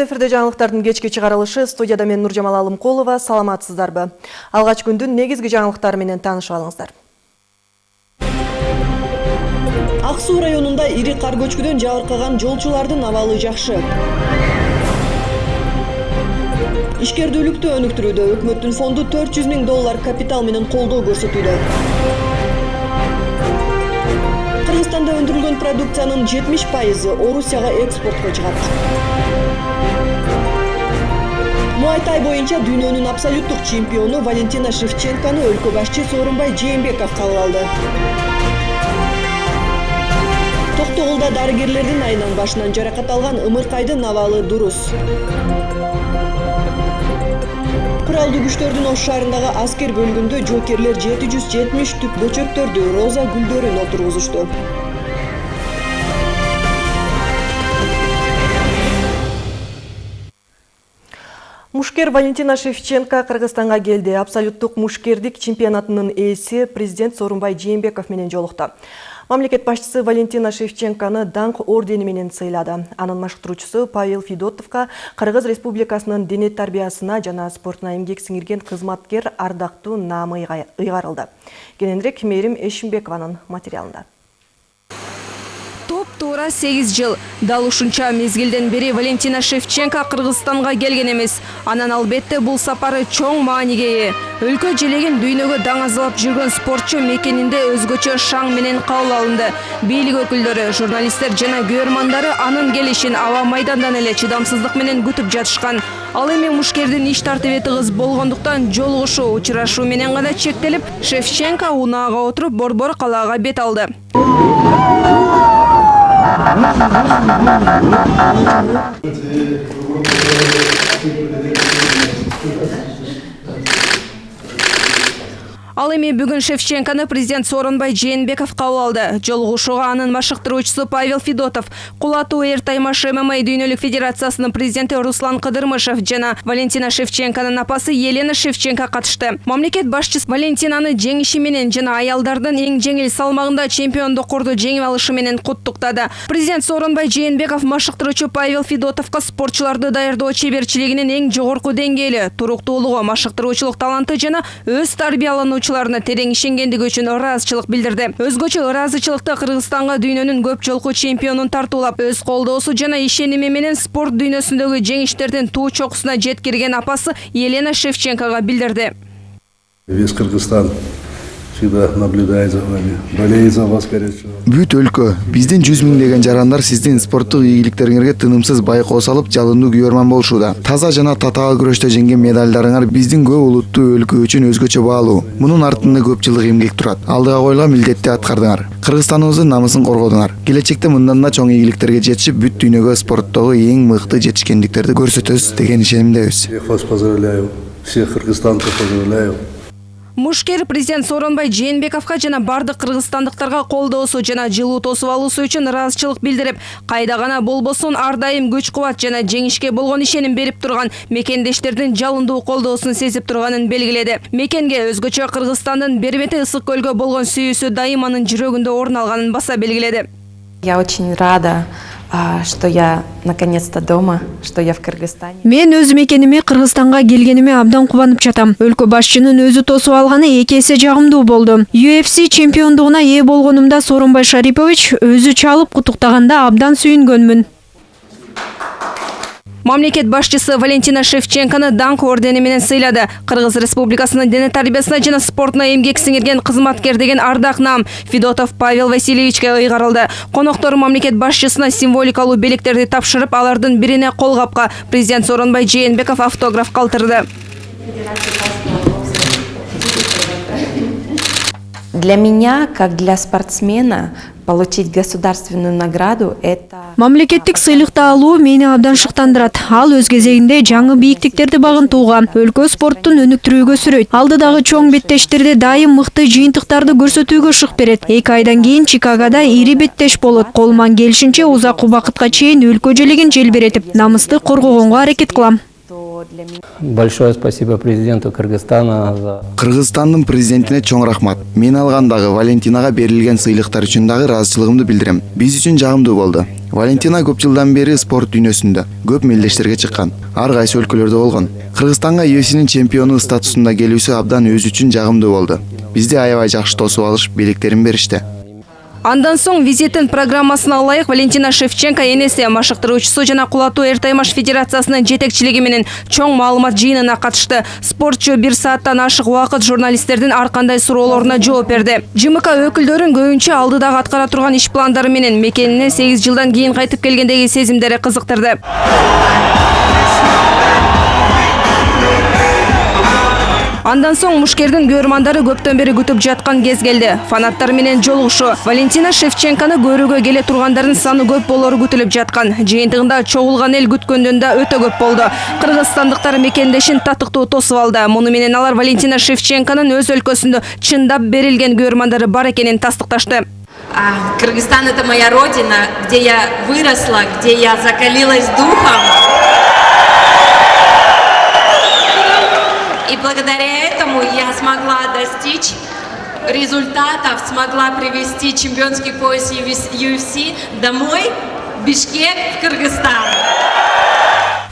Эфирде жаңылыктардын кечки чыгарылышы студияда мен Нуржамал Алымкулова. Саламатсыздарбы? Алгач күндүн негизги жаңылыктары менен таанышып алыңыздар. ак суу районунда ири кар көчкүдөн жабыркаган жолчулардын абалы жакшы ишкердүүлүктү өнүктүрүүдө өкмөттүн фонду 400 миң доллар капитал менен колдоо көрсөтүүдө кыргызстанда өндүрүлгөн продукциянын 70 пайызы орусияга экспортко чыгат муайтай боюнча дүйнөнүн абсолюттук чемпиону валентина шевченкону өлкө башчы сооронбай жээнбеков кабыл алды. Токтогулда дарыгерлердин айынан башынан жаракат алган ымыркайдын абалы дурус. Куралдуу күчтөрдүн ош шаарындагы аскер бөлүгүндө жоокерлер жети жүз жетимиш түп бөчөктөрдү роза гүлдөрүн отургузушту Мушкер Валентина Шевченко Кыргызстанга келди. Абсолюттук мушкердик чемпионатынын ээси президент Сооронбай Жээнбеков менен жолукту. Мамлекет башчысы Валентина Шевченконы даңқ ордени менен сыйлады. Анын машыктыруучусу Павел Федотовка Кыргыз Республикасынын дене тарбиясына жана спортуна эмгек сиңирген кызматкер ардактуу наамы ыйгарылды. Кененирээк Мээрим Эшимбекованын материалында туура 8 жыл. Дал ушунча мезгилден бери валентина шевченко кыргызстанга келген эмес. Анан албетте бул сапары чоң мааниге ээ. Өлкө желегин дүйнөгө даңазалап жүргөн спортчу мекенинде өзгөчө шаң менен кабыл алынды. Бийлик өкүлдөрү журналисттер жана көрөрмандары анын келишин аба майдандан эле чыдамсыздык менен күтүп жатышкан. Ал эми мушкердин иш тартиби тыгыз болгондуктан жолугушуу учурашуу менен гана чектелип шевченко унаага отуруп борбор калаага бет алды Thank you. Ал эми бүгүн Шевченконы президент Сооронбай Жээнбеков кабыл алды. Жолугушууга анын машыктыруучусу Павел Федотов, Кулатуу Эр Таймаш ММА дүйнөлүк федерациясынын президенти Руслан Кыдырмышев жана Валентина Шевченконун апасы Елена Шевченко катышты. Мамлекет башчысы Валентинаны жеңиши менен жана аялдардын эң жеңил салмагында чемпиондукторду жеңип алышы менен куттуктады. Президент Сооронбай Жээнбеков машыктыруучу Павел Федотовго спортчуларды даярдоо чеберчилигинин эң жогорку деңгээли, туруктуулугу, машыктыруучулук таланты жана өз тарбиялануучу терең ишенгендиги үчүн ыраазычылык билдирди. Өзгөчө ыраазычылыкты кыргызстанга дүйнөнүн көп жолку чемпионун тартуулап өз колдоосу жана ишеними менен спорт дүйнөсүндөгү жеңиштердин туу чокусуна жеткирген апасы елена шевченкога билдирди. Весь кыргызстан всегда наблюдает за вами, болеет за вас горячо. Бүт өлкө, биздин жүз миңдеген жарандар сиздин спорттук ийгиликтериңерге тынымсыз байкоо салып, жалындуу күйөрман болушууда. Таза жана татаал күрөштө жеңген медальдарыңар биздин көп улуттуу өлкө үчүн өзгөчө баалуу. Мунун артында көп жылдык эмгек турат. Алдыга коюлган милдетти аткардыңар. Кыргызстаныбыздын намысын коргодуңар. Келечекте мындан да чоң ийгиликтерге жетишип, бүт дүйнөгө спорттогу эң мыкты жетишкендиктерди көрсөтөбүз деген ишенимдебиз. Всех вас поздравляю. Всех кыргызстанцев поздравляю мушкер президент сооронбай жээнбековго жана бардык кыргызстандыктарга колдоосу жана жылуу тосуп алуусу үчүн ыраазычылык билдирип кайда гана болбосун ар дайым күч кубат жана жеңишке болгон ишеним берип турган мекендештердин жалындуу колдоосун сезип турганын белгиледи. Мекенге өзгөчө кыргызстандын бербети ысык көлгө болгон сүйүүсү дайым анын жүрөгүндө орун алганын баса белгиледи. Я очень рада что я наконец-то дома, что я в Кыргызстане. Мен өз мекениме Кыргызстанга келгениме абдан кубанып жатам. Өлкө башчынын өзү тосуп алганы эки эсе жагымдуу болду. UFC чемпиондугуна ээ болгонумда Сооронбай Шарипович өзү чалып куттуктаганда абдан сүйүнгөнмүн мамлекет башчысы валентина шевченконы даңқ ордени менен сыйлады. Кыргыз республикасынын дене тарбиясына жана спортуна эмгек сиңирген кызматкер деген ардак наам федотов павел васильевичке ыйгарылды коноктор мамлекет башчысына символикалуу белектерди тапшырып алардын бирине кол капка президент сооронбай жээнбеков автограф калтырды для меня как для спортсмена получить государственную награду это мамлекеттик сыйлыкты алуу мени абдан шыктандырат ал өз кезегинде жаңы бийиктиктерди багынтууга өлкө спорттун өнүктүрүүгө сүрөйт алдыдагы чоң беттештерде дайым мыкты жыйынтыктарды көрсөтүүгө шык берет эки айдан кийин чикагода ири беттеш болот колуман келишинче узак убакытка чейин өлкө желегин желбиретип намысты коргогонго аракет кылам что для меня. Большое спасибо президенту Кыргызстана за кыргызстандын президентине чоң рахмат. Мен алгандагы валентинага берилген сыйлыктар үчүн дагы ыраазычылыгымды билдирем биз үчүн жагымдуу болду валентина көп жылдан бери спорт дүйнөсүндө көп мелдештерге чыккан ар кайсы өлкөлөрдө болгон кыргызстанга UFC'нин чемпиону статусунда келүүсү абдан өзү үчүн жагымдуу болду бизди аябай жакшы тосуп алышып белектерин беришти Андан соң визитин программасына ылайык Валентина Шевченко энеси машыктыруучусу жана кулатуу эр таймаш федерациясынын жетекчилиги менен чоң маалымат жыйынына катышты. Спортчу бир сааттан ашык убакыт журналисттердин ар кандай суроолоруна жооп берди. ЖМК өкүлдөрүн көбүнчө алдыдагы аткара турган иш пландары менен мекенине 8 жылдан кийин кайтып келгендеги сезимдери кызыктырды. Андан соң мушкердин көрмандары көптөн бери күтүп жаткан кез келди. Фанаттар менен жолугушу. Валентина Шевченконы көрүүгө келе тургандардын саны көп болору күтүлүп жаткан. Жыйынтыгында чогулган эл күткөндөн да өтө көп болду. Кыргызстандыктар мекендешин татыктуу тосуп алды. Муну менен алар Валентина Шевченконун өз өлкөсүндө чындап берилген көрмандары бар экенин тастыкташты. Кыргызстан это моя родина, где я выросла, где я закалилась духом. Благодаря этому я смогла достичь результатов, смогла привести чемпионский пояс UFC домой, в Бишкек, в Кыргызстан.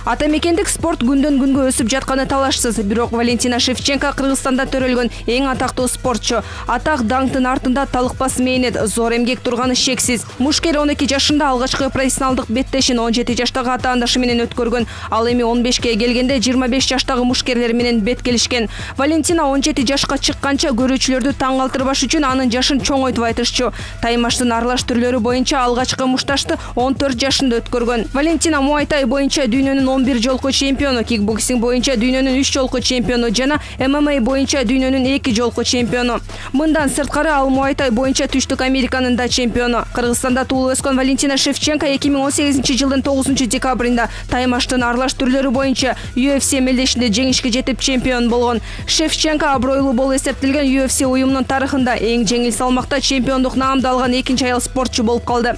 Ата мекендик спорт күндөн күнгө өсүп жатканы талашсыз. Бирок Валентина Шевченко Кыргызстанда төрөлгөн эң атактуу спортчу. Атак даңктын артында талыкпас мээнет, зор эмгек турганы шексиз. Мушкер 12 жашында алгачкы профессионалдык беттешин 17 жаштагы атаандашы менен өткөргөн. Ал эми 15ке келгенде 25 жаштагы мушкерлер менен бет келишкен. Валентина 17 жашка чыкканча көрүүчүлөрдү таң калтырбаш үчүн анын жашын чоңойтуп айтышчу. Таймаштын аралаш түрлөрү боюнча алгачкы мушташты 14 жашында өткөргөн. Валентина Муайтай боюнча дүйнөнүн 11 жолку чемпиону, кикбоксинг боюнча дүйнөнүн 3 жолку чемпиону жана ММА боюнча дүйнөнүн 2 жолку чемпиону. Мындан сырткары ал Муайтай боюнча Түштүк Американын да чемпиону. Кыргызстанда туулуп өскөн Валентина Шевченко 2018 жылдын 9 декабрында таймаштын аралаш түрлөрү боюнча UFC мелдешинде жеңишке жетип чемпион болгон. Шевченко абройлуу болуп эсептелген UFC уюмунун тарыхында эң жеңил салмакта чемпиондук наамды алган экинчи аял спортчу болуп калды.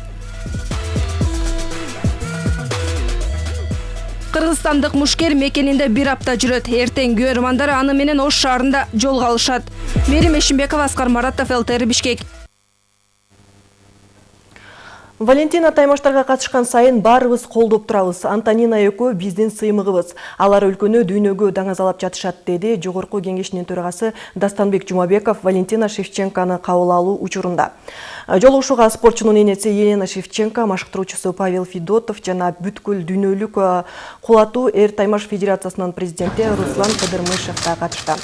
Кыргызстандык мушкер мекенинде бир апта жүрөт. Эртең көрмандар аны менен Ош шаарында жолго алышат. Мерим Эшимбекова, Аскар Маратов, ЛТР Бишкек. Валентина таймаштарга катышкан сайын баарыбыз колдоп турабыз. Антонина экөө биздин сыймыгыбыз. Алар өлкөнү дүйнөгө даңазалап жатышат, деди Жогорку кеңешинин төрагасы Дастанбек Жумабеков Валентина Шевченконы кабыл алуу учурунда. Жолугушууга спортчунун энеси Елена Шевченко, машыктыруучусу Павел Федотов жана бүткүл дүйнөлүк кулатуу эр таймаш федерациясынын президенти Руслан Кыдырмышев да катышты.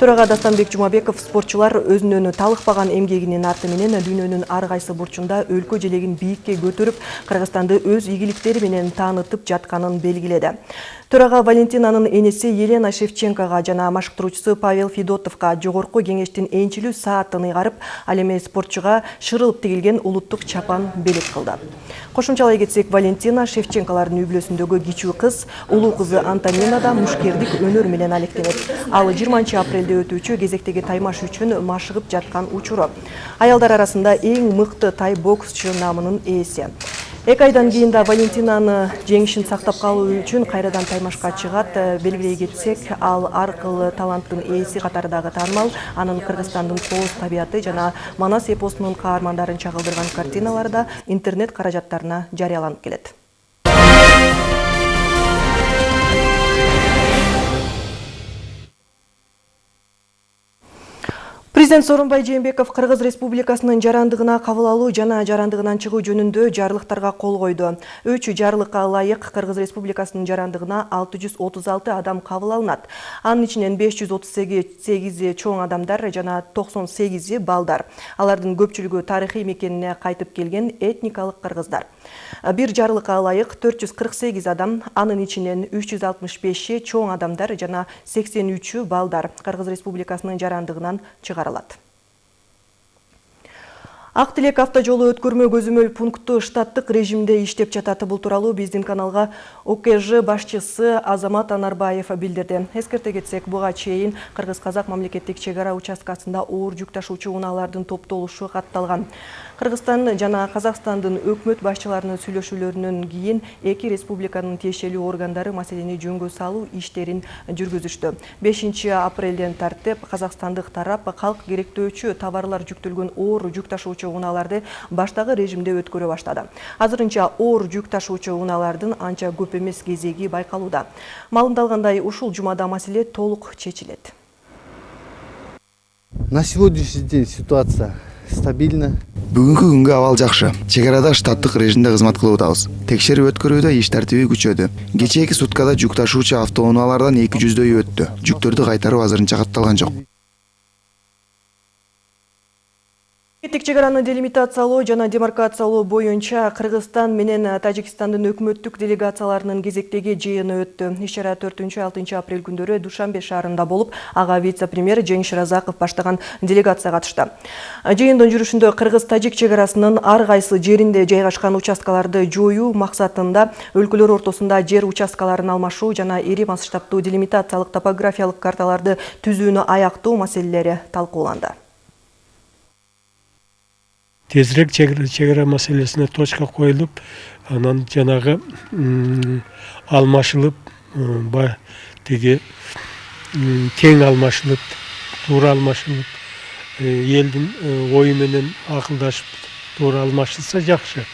Төрага Дастанбек Жумабеков спортчулар өзүнөн талыкпаган эмгегинин арты менен дүйнөнүн ар кайсы бурчунда өлкө желегин бийикке көтөрүп, Кыргызстанды өз ийгиликтери менен таанытып жатканын белгиледи. Төрага Валентинанын энеси Елена Шевченкога жана машыктыруучусу Павел Федотовго жогорку кеңештин энчилүү саатын ыйгарып, ал эми спортчуга шырылып тигилген улуттук чапан белек кылды. Кошумчалай кетсек, Валентина Шевченкалардын үй бүлөсүндөгү кичүү кыз, улуу кызы Антонина да мушкердик өнөр менен алектенет. Ал 20 апрелде өтүүчү кезектеги таймаш үчүн машыгып жаткан учуру. Аялдар арасында эң мыкты тай боксчу намынын ээси. Эки айдан кийин да Валентинаны жеңишин сактап калуу үчүн кайрадан таймашка чыгат. Белгилей кетсек, ал аркылы таланттын ээси катары дагы таанымал. Анын Кыргызстандын кооз табияты жана Манас эпосунун каармандарын чагылдырган картиналары да интернет каражаттарына жарыяланып келет. Президент Сооронбай Жээнбеков Кыргыз Республикасынын жарандыгына кабыл алуу жана жарандыгынан чыгуу жөнүндө жарлыктарга кол койду. Үч жарлыкка ылайык Кыргыз Республикасынын жарандыгына 636 адам кабыл алынат. Анын ичинен 538 чоң адамдар жана 98 балдар. Алардын көпчүлүгү тарыхый мекенине кайтып келген этникалык кыргыздар. Бир жарлыкка ылайык 448 адам, анын ичинен 365 чоң адамдар жана 83 балдар Кыргыз Республикасынын жарандыгынан чыгарылат. Ак тилек автожолу өткөрмө көзөмөл пункту штаттык режимде иштеп жатат. Бул тууралуу биздин каналга укж башчысы азамат анарбаев билдирди. Эскерте кетсек буга чейин кыргыз казак мамлекеттик чек ара участкасында оор жүк ташуучу унаалардын топтолушу катталган. Кыргызстан жана казакстандын өкмөт башчыларынын сүйлөшүүлөрүнөн кийин эки республиканын тиешелүү органдары маселени жөнгө салуу иштерин жүргүзүштү. Бешинчи апрелден тартып казакстандык тарап калк керектөөчү товарлар жүктөлгөн оор жүк ташуучу унааларды баштагы режимде өткөрө баштады. Азырынча оор жүк ташуучу унаалардын анча көп эмес кезеги байкалууда маалымдалгандай ушул жумада маселе толук чечилет. На сегодняшний день ситуация стабильна. Бүгүнкү күнгө абал жакшы чек арада штаттык режимде кызмат кылып атабыз текшерип өткөрүүдө иш тартиби күчөдү кечээки суткада жүк ташуучу автоунаалардан эки жүздөйү өттү жүктөрдү кайтаруу азырынча катталган жок мамлекеттик чек араны делимитациялоо жана демаркациялоо боюнча кыргызстан менен тажикстандын өкмөттүк делегацияларынын кезектеги жыйыны өттү. Иш чара төртүнчү алтынчы апрель күндөрү душанбе шаарында болуп ага вице премьер жеңиш разаков баштаган делегация катышты жыйындын жүрүшүндө кыргыз тажик чек арасынын ар кайсы жеринде жайгашкан участкаларды жоюу максатында өлкөлөр ортосунда жер участкаларын алмашуу жана ири масштабтуу делимитациялык топографиялык карталарды түзүүнү аяктоо маселелери талкууланды тезірек чегара мәселесіне точка қойылып анан жанагы алмашылып теге тең алмашылып туура алмашылып элдин ою менен акылдашып туура алмашылса жакшы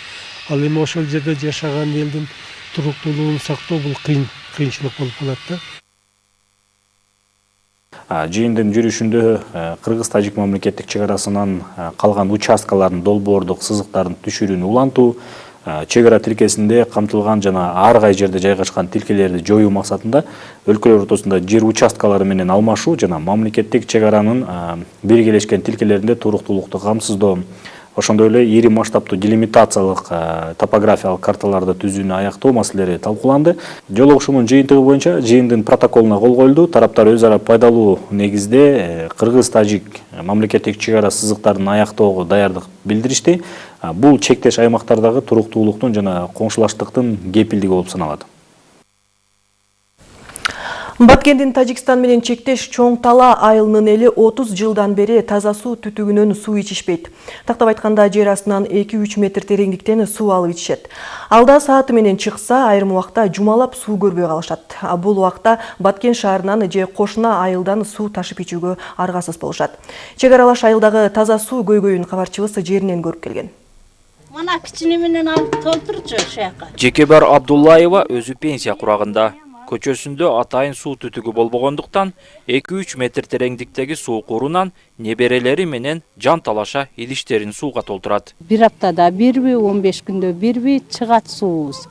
ал эми ошол жерде жашаган элдин туруктуулугун сактоо бул кыйын кыйынчылык болуп калат да. Жыйындын жүрүшүндө кыргыз тажик мамлекеттик чек арасынан калган участкалардын долбоордук сызыктарын түшүрүүнү улантуу чек ара тилкесинде камтылган жана ар кай жерде жайгашкан тилкелерди жоюу максатында өлкөлөр ортосунда жер участкалары менен алмашуу жана мамлекеттик чек аранын биргелешкен тилкелеринде туруктуулукту камсыздоо ошондой эле ири масштабтуу делимитациялык топографиялык карталарды түзүүнү аяктоо маселелери талкууланды. Жолугушуунун жыйынтыгы боюнча жыйындын протоколуна кол коюлду тараптар өз ара пайдалуу негизде кыргыз тажик мамлекеттик чек ара сызыктарын аяктоого даярдык билдиришти. Бул чектеш аймактардагы туруктуулуктун жана коңшулаштыктын кепилдиги болуп саналат баткендин тажикстан менен чектеш чоң тала айылынын эли 30 жылдан бери таза суу түтүгүнөн суу ичишпейт. Тактап айтканда жер астынан 2-3 метр тереңдиктен суу алып ичишет. Алда сааты менен чыкса айрым убакта жумалап суу көрбөй калышат. Бул убакта баткен шаарынан же кошуна айылдан суу ташып ичүүгө аргасыз болушат. Чек аралаш айылдагы таза суу көйгөйүн кабарчыбыз жеринен көрүп келген. Мына кичине менен алып толтурчу ушул жака. Жекебар абдуллаева өзү пенсия курагында. Көчөсүндө атайын суу түтүгү болбогондуктан эки үч метр тереңдиктеги суу курунан неберелери менен жан талаша идиштерин сууга толтурат. Бир аптада бирби он беш күндө бирби чыгат суубуз.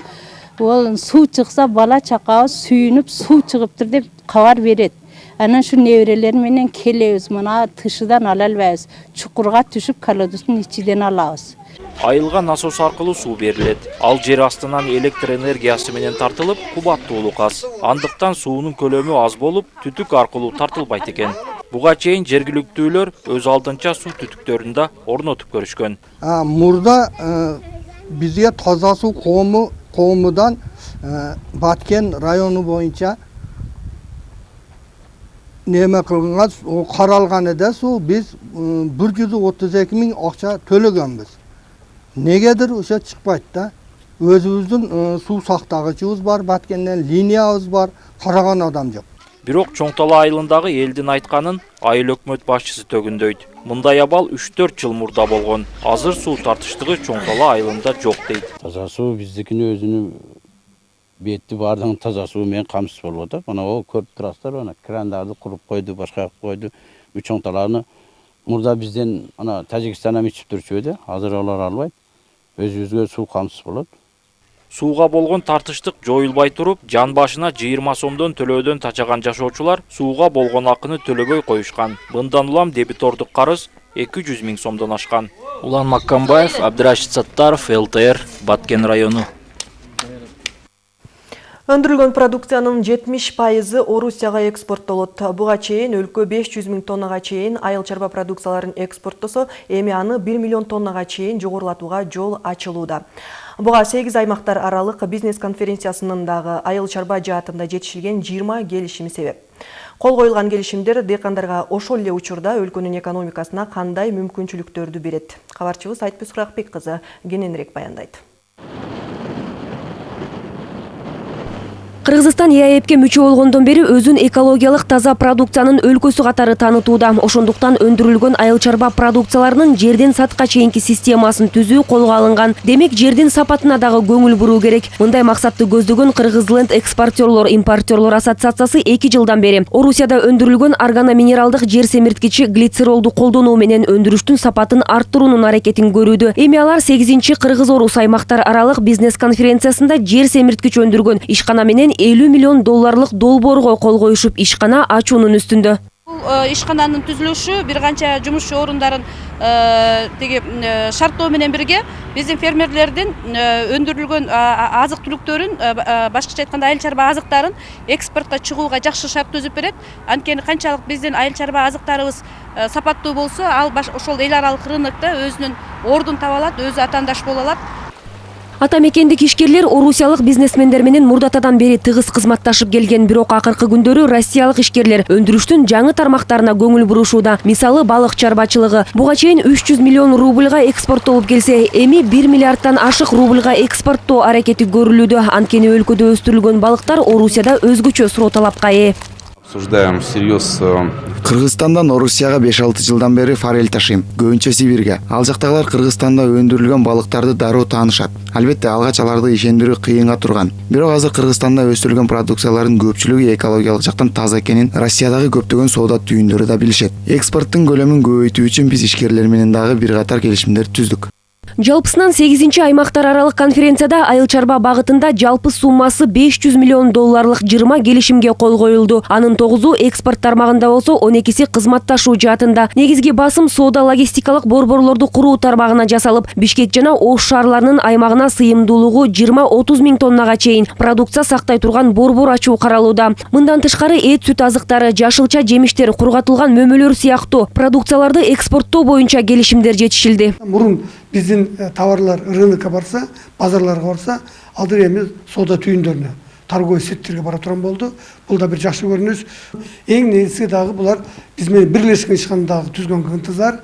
Ол суу чыкса бала чакабыз сүйүнүп суу чыгыптыр деп кабар берет. Анан ушу неберелер менен келебиз. Мына тышыдан ала албайбыз. Чукурга түшүп колодоздун ичиден алабыз. Айылга насос аркылуу суу берилет. Ал жер астынан электр энергиясы менен тартылып кубаттуулук аз андыктан суунун көлөмү аз болуп түтүк аркылуу тартылбайт экен. Буга чейин жергиликтүүлөр өз алдынча суу түтүктөрүн да орнотуп көрүшкөн. Мурда бизге таза суу коому коомудан баткен району боюнча неме кылган каралган эде суу биз бир жүз отуз эки миң акча төлөгөнбүз негедир ошо чыкпайт да. Өзүбүздүн суу сактагычыбыз бар баткенден линиябыз бар караган адам жок бирок чоң тала айылындагы элдин айтканын айыл өкмөт башчысы төгүндөйт. Мындай абал үч төрт жыл мурда болгон. Азыр суу тартыштыгы чоң тала айылында жок дейт. Таза суу биздикини өзүнүн бетти баардыгын таза суу менен камсыз болуп атат мына могу көрүп турасыздар мына крандарды куруп койду башка койду чоң талааны мурда бизден ана тажикстандан ичип турчу эди азыр алар албайт өзүбүзгө суу камсыз болот сууга болгон тартыштык жоюлбай туруп жан башына жыйырма сомдон төлөөдөн тачаган жашоочулар сууга болгон акыны төлөбөй коюшкан мындан улам дебитордук карыз эки жүз миң сомдон ашкан улан маккамбаев абдырашид саттаров лтр баткен району өндүрүлгөн продукциянын жетимиш пайызы орусияга экспорттолот буга чейин өлкө беш жүз миң тоннага чейин айыл чарба продукцияларын экспорттосо эми аны бир миллион тоннага чейин жогорулатууга жол ачылууда Буга 8 аймактар аралык бизнес конференциясынын дагы айыл чарба жаатында жетишилген 20 келишими себеп. Кол коюлган келишимдер дыйкандарга ошол эле учурда өлкөнүн экономикасына кандай мүмкүнчүлүктөрдү берет. Кабарчыбыз Айтпүс Куракбек кызы кененирээк баяндайт. Кыргызстан ЕАЭПке мүчө болгондон бери өзүн экологиялык таза продукциянын өлкөсү катары таанытууда. Ошондуктан өндүрүлгөн айыл чарба продукцияларынын жерден сатка чейинки системасын түзүү колго алынган. Демек жердин сапатына дагы көңүл буруу керек. Мындай максатты көздөгөн Кыргызленд экспортерлор импортерлор ассоциациясы 2 жылдан бери Орусияда өндүрүлгөн органоминералдык жер семирткичи глицеролду колдонуу менен өндүрүштүн сапатын арттыруунун аракетин көрүүдө. Эми алар 8-чи Кыргыз-Орус аймактар аралык бизнес конференциясында жер семирткич өндүргөн ишкана менен 50 миллион долларлык долбоорго кол коюшуп ишкана ачуунун үстүндө. Бул ишкананын түзүлүшү бир канча жумушчу орундарын тиги шарттоо менен бирге биздин фермерлердин өндүрүлгөн азык түлүктөрүн башкача айтканда айыл чарба азыктарын экспортко чыгууга жакшы шарт түзүп берет. Анткени канчалык биздин айыл чарба азыктарыбыз сапаттуу болсо ал ошол эл аралык рынокто өзүнүн ордун таба алат өзү атаандаш боло алат ата мекендик ишкерлер орусиялык бизнесмендер менен мурдатадан бери тыгыз кызматташып келген бирок акыркы күндөрү россиялык ишкерлер өндүрүштүн жаңы тармактарына көңүл бурушууда. Мисалы балык чарбачылыгы. Буга чейин үч жүз миллион рубльга экспорттолуп келсе эми бир миллиардтан ашык рубльга экспорттоо аракети көрүлүүдө. Анткени өлкөдө өстүрүлгөн балыктар орусияда өзгөчө суроо талапка ээ обсуждаем всерьез э, кыргызстандан орусияга беш алты жылдан бери форель ташыйм көбүнчө сибирге. Ал жактагылар кыргызстанда өндүрүлгөн балыктарды дароо таанышат. Албетте алгач аларды ишендирүү кыйынга турган. Бирок азыр кыргызстанда өстүрүлгөн продукциялардын көпчүлүгү экологиялык жактан таза экенин россиядагы көптөгөн соода түйүндөрү да билишет. Экспорттун көлөмүн көбөйтүү үчүн биз ишкерлер менен дагы бир катар келишимдер түздүк. Жалпысынан 8 аймактар аралык конференцияда айыл чарба багытында жалпы суммасы 500 миллион долларлык 20 келишимге кол коюлду. Анын 9у экспорт тармагында болсо 12си кызматташуу жаатында. Негизги басым соода логистикалык борборлорду куруу тармагына жасалып бишкек жана ош шаарларынын аймагына сыйымдуулугу 20-30 миң тоннага чейин продукция сактай турган борбор ачуу каралууда. Мындан тышкары эт сүт азыктары жашылча жемиштер кургатылган мөмөлөр сыяктуу. Продукцияларды экспорттоо боюнча келишимдер жетишилди. Мурун э, товарлар рынокко барса базарларга барса азыр эми соода түйүндөрүнө торговый сеттерге бара турган болду бул да бир жакшы көрүнүш эң негизги дагы булар биз менен бирлешкен ишкана дагы түзгөн ынтызар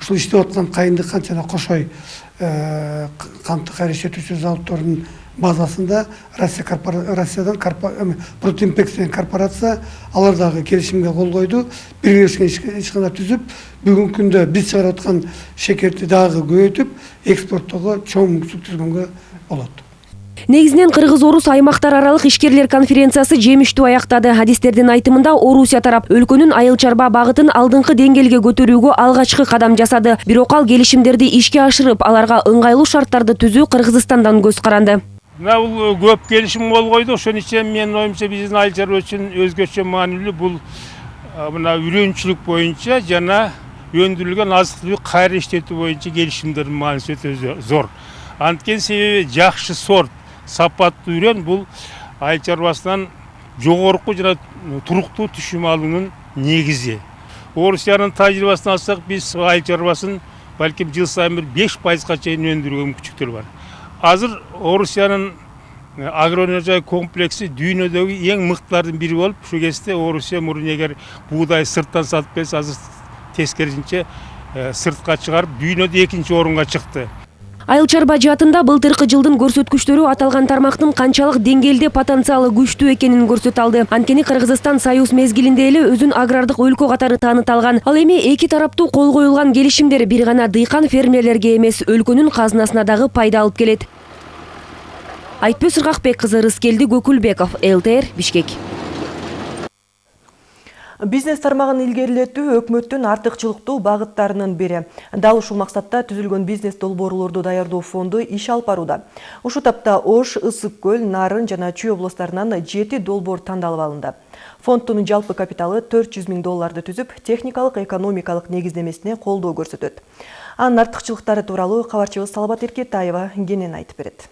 ушул иштеп аткан кайындык жана кошой кантты кайра иштетүүчү базасында россия россиядан протинпекс деген корпорация алар дагы келишимге кол койду бирлешкен ишкана түзүп бүгүнкү күндө биз чыгарып аткан шекерди дагы көбөйтүп экспорттоого чоң мүмкүнчүлүк түзгөнгө болот негизинен кыргыз орус аймактар аралык ишкерлер конференциясы жемиштүү аяктады адистердин айтымында орусия тарап өлкөнүн айыл чарба багытын алдыңкы деңгээлге көтөрүүгө алгачкы кадам жасады. Бирок ал келишимдерди ишке ашырып аларга ыңгайлуу шарттарды түзүү кыргызстандан көз каранды мына бул көп келишим кол койду ошон үчүн менин оюмча биздин айыл чарба үчүн өзгөчө маанилүү бул мына үйрөнчүлүк боюнча жана өндүрүлгөн азык түлүк кайра иштетүү боюнча келишимдердин мааниси өтө зор. Анткени себеби жакшы сорт сапаттуу үрөн бул айыл чарбасынан жогорку жана туруктуу түшүм алуунун негизи орусиянын тажрыйбасын алсак биз айыл чарбасын балким жыл сайын бир беш пайызга чейин өндүрүүгө мүмкүнчүлүктөр бар. Азыр орусиянын агроөнержай комплекси дүйнөдөгү эң мыктылардын бири болуп ушул кезде орусия мурун эгер буудай сырттан сатып келсе азыр тескерисинче сыртка чыгарып дүйнөдө экинчи орунга чыкты айыл чарба жаатында былтыркы жылдын көрсөткүчтөрү аталган тармактын канчалык деңгээлде потенциалы күчтүү экенин көрсөтө алды анткени кыргызстан союз мезгилинде эле өзүн агрардык өлкө катары тааныта алган ал эми эки тараптуу кол коюлган келишимдер бир гана дыйкан фермерлерге эмес өлкөнүн казынасына дагы пайда алып келет. Айтпөз ыргакбек кызы рыскелди көкүлбеков лтр бишкек бизнес тармагын илгерилетүү өкмөттүн артыкчылыктуу багыттарынын бири. Дал ушул максатта түзүлгөн бизнес долбоорлорду даярдоо фонду иш алып барууда. Ушул тапта ош ысык көл нарын жана чүй областарынан жети долбоор тандалып алынды. Фонддун жалпы капиталы төрт жүз миң долларды түзүп техникалык экономикалык негиздемесине колдоо көрсөтөт. Анын артыкчылыктары тууралуу кабарчыбыз салабат эркетаева кенен айтып берет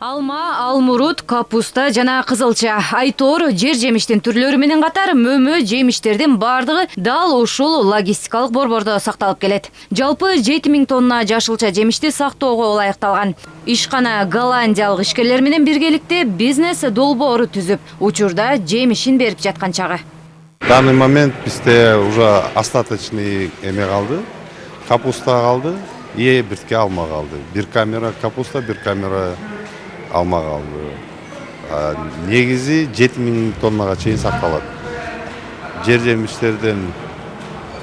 алма алмурут капуста жана кызылча. Айтор жер жемиштин түрлөрү менен катар мөмө жемиштердин баардыгы дал ушул логистикалык борбордо сакталып келет. Жалпы жети миң тонна жашылча жемишти сактоого ылайыкталган. Ишкана голландиялык ишкерлер менен биргеликте бизнес долбоору түзүп учурда жемишин берип жаткан чагы. Данный момент бізде уже остаточный эме қалды капуста қалды и бирке алма қалды бир камера капуста бир камера алма қалды А, негизи жети миң тоннага чейин сакталат жер жемиштерден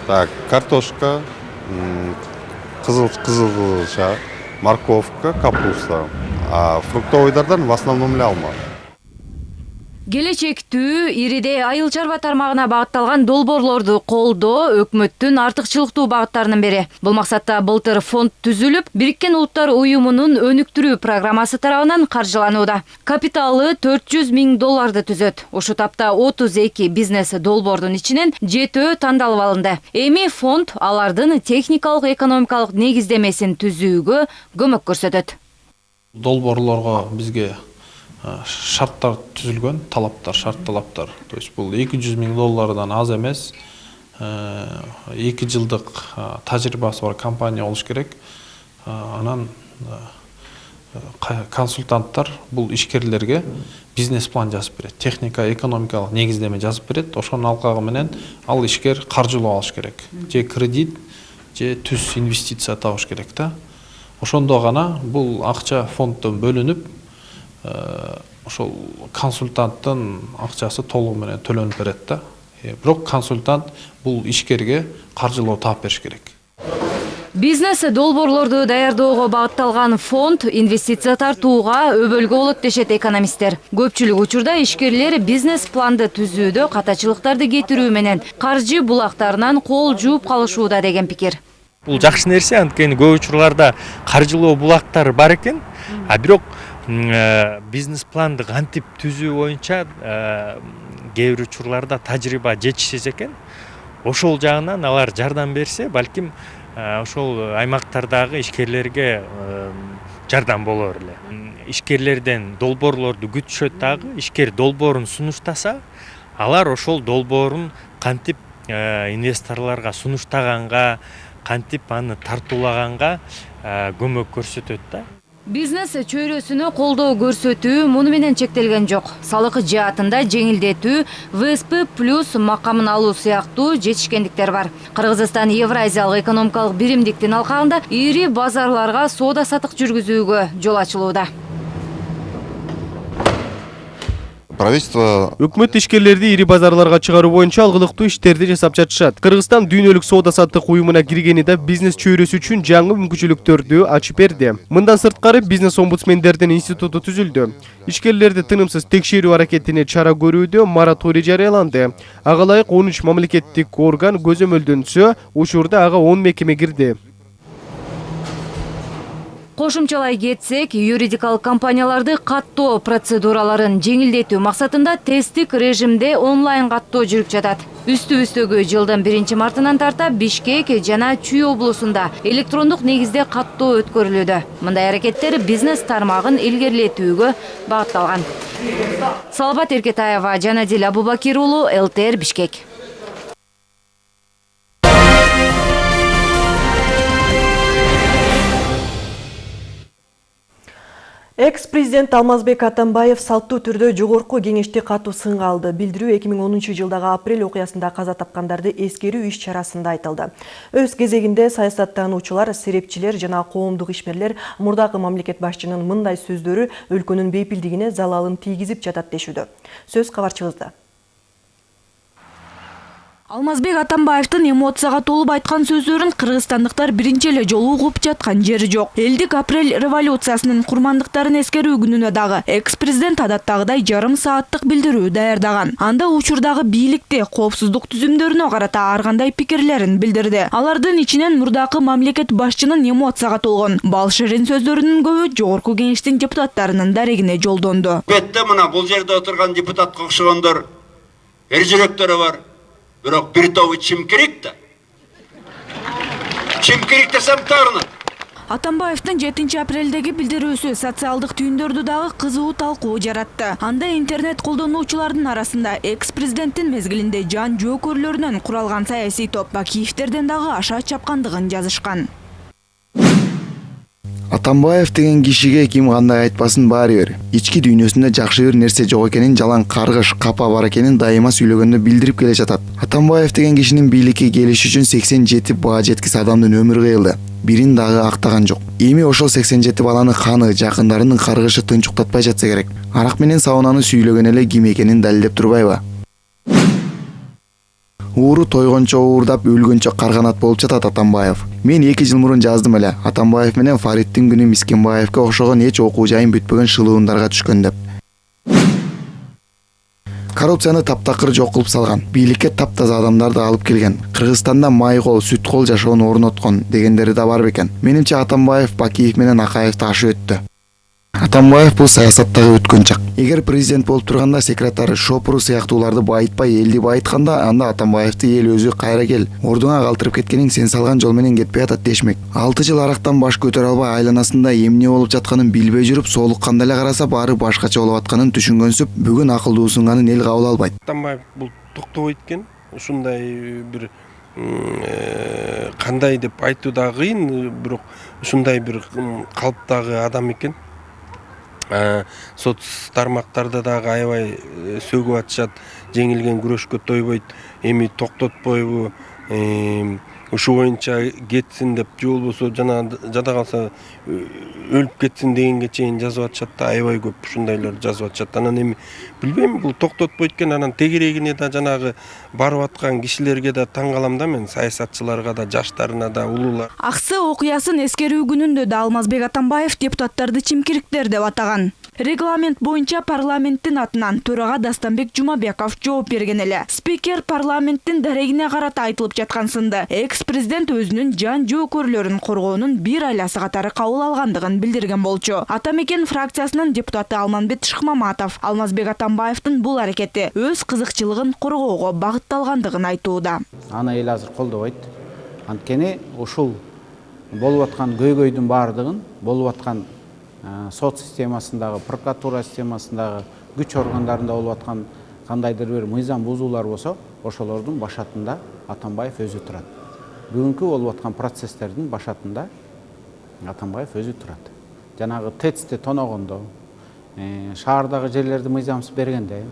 так картошка м, кызыл кызылча морковка капуста. А фруктовыйдардан в основном эле алма келечектүү ириде айыл чарба тармагына багытталган долбоорлорду колдоо өкмөттүн артыкчылыктуу багыттарынын бири бул максатта былтыр фонд түзүлүп бириккен улуттар уюмунун өнүктүрүү программасы тарабынан каржыланууда капиталы төрт жүз миң долларды түзөт ушул тапта отуз эки бизнес долбоордун ичинен жетөө тандалып алынды эми фонд алардын техникалык экономикалык негиздемесин түзүүгө көмөк көрсөтөт долбоорлорго бизге шарттар түзүлгөн талаптар шарт талаптар. То есть эки жүз миң доллардан аз эмес э, эки жылдык э, тажрыйбасы бар компания болуш керек. Э, анан э, консультанттар бул ишкерлерге бизнес план жазып берет техника экономикалык негиздеме жазып берет ошонун алкагы менен ал ишкер каржылоо алыш керек. Же кредит же түз инвестиция табыш керек да ошондо гана бул акча фонддон бөлүнүп э, ошол консультанттын акчасы толугу менен төлөнүп берет да. Э, бирок консультант бул ишкерге каржылоо таап бериш керек. Бизнес долбоорлорду даярдоого багытталган фонд инвестиция тартууга өбөлгө болот дешет экономисттер. Көпчүлүк учурда ишкерлер бизнес планды түзүүдө катачылыктарды кетирүү менен каржы булактарынан кол жууп калышууда деген пикир. Бул жакшы нерсе анткени көп учурларда каржылоо булактары бар экен а бирок э, бизнес планды кантип түзүү боюнча э, кээ бир учурларда тажрыйба жетишсиз экен. Ошол жагынан алар жардам берсе балким э, ошол аймактардагы ишкерлерге э, жардам болор эле. Ишкерлерден долбоорлорду күтүшөт дагы ишкер долбоорун сунуштаса алар ошол долбоорун кантип э, инвесторлорго сунуштаганга кантип аны тартуулаганга э, көмөк көрсөтөт да бизнес чөйрөсүнө колдоо көрсөтүү муну менен чектелген жок. Салык жаатында жеңилдетүү всп плюс макамын алуу сыяктуу жетишкендиктер бар. Кыргызстан евразиялык экономикалык биримдиктин алкагында ири базарларга соода сатык жүргүзүүгө жол ачылууда правительство өкмөт ишкерлерди ири базарларга чыгаруу боюнча алгылыктуу иштерди жасап жатышат. Кыргызстан дүйнөлүк соода саттык уюмуна киргени да бизнес чөйрөсү үчүн жаңы мүмкүнчүлүктөрдү ачып берди. Мындан сырткары бизнес омбудсмендердин институту түзүлдү. Ишкерлерди тынымсыз текшерүү аракетине чара көрүүдө мораторий жарыяланды. Ага ылайык он үч мамлекеттик орган көзөмөлдөнсө учурда ага он мекеме кирди. Кошумчалай кетсек юридикалык компанияларды каттоо процедураларын жеңилдетүү максатында тесттик режимде онлайн каттоо жүрүп жатат үстүбүздөгү жылдын биринчи мартынан тарта бишкек жана чүй облусунда электрондук негизде каттоо өткөрүлүүдө мындай аракеттер бизнес тармагын илгерилетүүгө багытталган салабат эркетаева жанадил абубакир уулу лтр бишкек. Экс президент алмазбек атамбаев салттуу түрдө жогорку кеңеште катуу сынга алды. Билдирүү 2010 жылдагы апрель окуясында каза тапкандарды эскерүү иш чарасында айтылды. Өз кезегинде саясаттануучулар серепчилер жана коомдук ишмерлер мурдагы мамлекет башчынын мындай сөздөрү өлкөнүн бейпилдигине залалын тийгизип жатат дешүүдө. Сөз кабарчыбызда. Алмазбек атамбаевдин эмоцияга толуп айткан сөздөрүн кыргызстандыктар биринчи эле жолу угуп жаткан жери жок. Элдик апрель революциясынын курмандыктарын эскерүү күнүнө дагы экс президент адаттагыдай жарым сааттык билдирүү даярдаган. Анда учурдагы бийликти коопсуздук түзүмдөрүнө карата ар кандай пикирлерин билдирди. Алардын ичинен мурдакы мамлекет башчынын эмоцияга толгон бал ширин сөздөрүнүн көбү жогорку кеңештин депутаттарынын дарегине жолдонду. Мына бул жерде отурган депутатка окшогондор эр жүрөктөрү бар бирок бир тобу чимкирик да? Чимкирик десем таарынат атамбаевдин 7 апрелдеги билдирүүсү социалдык түйүндөрдү дагы кызуу талкуу жаратты. Анда интернет колдонуучулардын арасында экс президенттин мезгилинде жан жоокөрлөрүнөн куралган саясий топ бакиевдерден дагы аша чапкандыгын жазышкан атамбаев деген кишиге ким кандай айтпасын баары бир ички дүйнөсүндө жакшы бир нерсе жок экенин жалаң каргыш капа бар экенин дайыма сүйлөгөндө билдирип келе жатат. Атамбаев деген кишинин бийликке келиши үчүн сексен жети баа жеткис адамдын өмүрү кыйылды. Бирин дагы актаган жок. Эми ошол сексен жети баланы каны жакындарынын каргышы тынчуктатпай жатса керек. Арак менен саунаны сүйлөгөн эле ким экенин далилдеп турбайбы ууру тойгончо уурдап өлгөнчө карганат болуп жатат атамбаев. Мен эки жыл мурун жаздым эле. Атамбаев менен фариддин күнү мискинбаевге окшогон эч окуу жайым бүтпөгөн шылуундарга түшкөн деп. Коррупцияны таптакыр жок кылып салган. Бийликке таптаза адамдарды алып келген. Кыргызстанда май кол сүт кол жашоону орноткон дегендери да бар бекен. Менимче атамбаев бакиев менен акаевди ашып өттү атамбаев бул саясаттагы өткөнчак эгер президент болуп турганда секретары шопуру сыяктууларды байытпай элди байытканда анда атамбаевди эл өзү кайра кел. Ордуңа калтырып кеткениң сен салган жол менен кетпей атат дешмек. Алты жыл арактан баш көтөрө албай айланасында эмне болуп жатканын билбей жүрүп соолукканда эле караса баары башкача болуп атканын түшүнгөнсүп бүгүн акылдуусунганын эл кабыл албайт. Атамбаев бул токтобойт экен ушундай бир кандай деп айтуу да кыйын бирок ушундай бир калыптагы адам экен соц тармактарда дагы аябай сөгүп атышат жеңилген күрөшкө тойбойт эми токтотпойбу ушу боюнча кетсин деп же болбосо жана жада калса өлүп кетсин дегенге чейин жазып атышат да аябай көп ушундайлар жазып атышат анан эми билбейм бул токтотпойт экен анан тегерегине да жанагы барып аткан кишилерге да таң калам да мен саясатчыларга да жаштарына да улуулар. Аксы окуясын эскерүү күнүндө да алмазбек атамбаев депутаттарды чимкириктер деп атаган. Регламент боюнча парламенттин атынан төрага дастанбек жумабеков жооп берген эле. Спикер парламенттин дарегине карата айтылып жаткан сынды. Экс президент өзүнүн жан жоокөрлөрүн коргоонун бир айласы катары кабыл алгандыгын билдирген болчу. Ата мекен депутаты алманбет шыкмаматов алмазбек атамбаевдин бул аракети өз кызыкчылыгын коргоого багытталгандыгын айтууда аны эл азыр колдобойт анткени ушул болуп аткан көйгөйдүн баардыгын болуп аткан сот системасындагы прокуратура системасындагы күч органдарында болуп аткан кандайдыр бир мыйзам бузуулар болсо ошолордун башатында атамбаев өзү турат бүгүнкү болуп аткан процесстердин башатында атамбаев өзү турат. Жанагы тэцти тоногондо шаардагы жерлерди мыйзамсыз бергенде